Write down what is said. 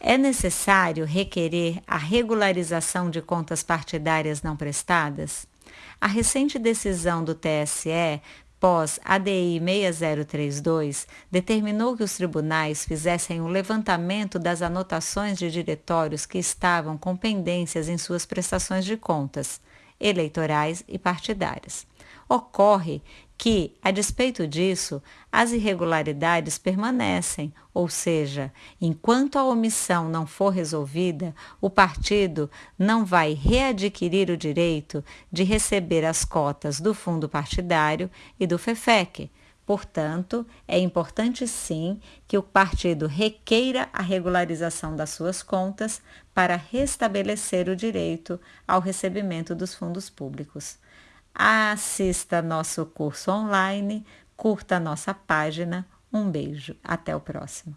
É necessário requerer a regularização de contas partidárias não prestadas? A recente decisão do TSE pós ADI 6032, determinou que os tribunais fizessem o um levantamento das anotações de diretórios que estavam com pendências em suas prestações de contas, eleitorais e partidárias. Ocorre que, a despeito disso, as irregularidades permanecem, ou seja, enquanto a omissão não for resolvida, o partido não vai readquirir o direito de receber as cotas do fundo partidário e do FEFEC. Portanto, é importante sim que o partido requeira a regularização das suas contas para restabelecer o direito ao recebimento dos fundos públicos. Assista nosso curso online, curta nossa página. Um beijo, até o próximo.